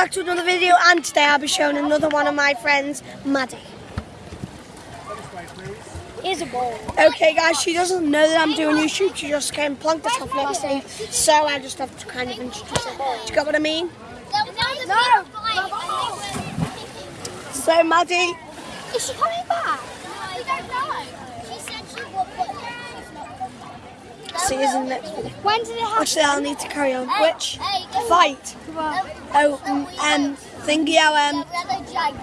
back to another video and today I'll be showing another one of my friends, Maddie. Here's a ball. Okay guys, she doesn't know that I'm doing YouTube, she just came plunked herself next to me, so I just have to kind of introduce her. Do you get what I mean? No. So Maddie, Is she coming back? Back. see you in the next video. When did it happen? Actually, I'll need to carry on. Which Hey, fight? Oh, um, um, thingy, um, the other giant.